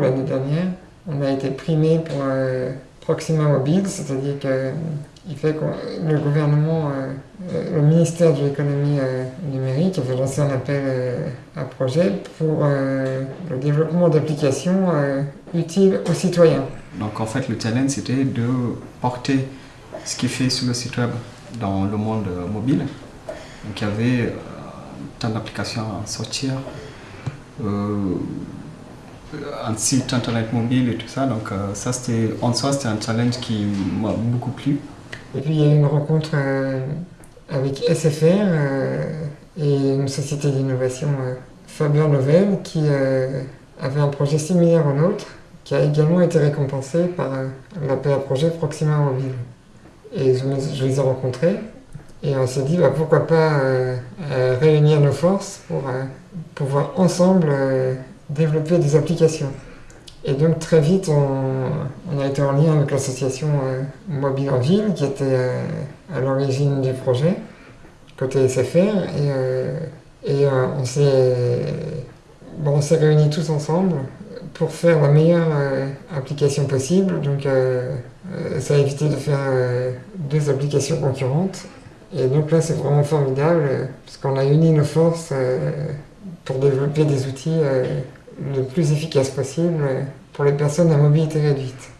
L'année dernière, on a été primé pour euh, Proxima Mobile, c'est-à-dire qu'il fait que le gouvernement, euh, le ministère de l'économie numérique avait lancé un appel à projet pour le développement d'applications utiles aux citoyens. Donc en fait le challenge c'était de porter ce qui fait sur le site web dans le monde mobile. Donc il y avait tant d'applications à sortir, un site internet mobile et tout ça. Donc euh, ça c'était en soi c'était un challenge qui m'a beaucoup plu. Et puis il y a eu une rencontre euh, avec SFR euh, et une société d'innovation Faber Novel qui avait un projet similaire au nôtre qui a également été récompensé par l'appel à projet Proxima Mobile. Et je, les ai rencontrés et on s'est dit bah, pourquoi pas réunir nos forces pour pouvoir ensemble développer des applications. Et donc très vite, on, a été en lien avec l'association euh, Mobile en Ville, qui était euh, à l'origine du projet, côté SFR, et, euh, on s'est réunis tous ensemble pour faire la meilleure application possible. Donc ça a évité de faire deux applications concurrentes. Et donc là, c'est vraiment formidable, parce qu'on a uni nos forces pour développer des outils le plus efficace possible pour les personnes à mobilité réduite.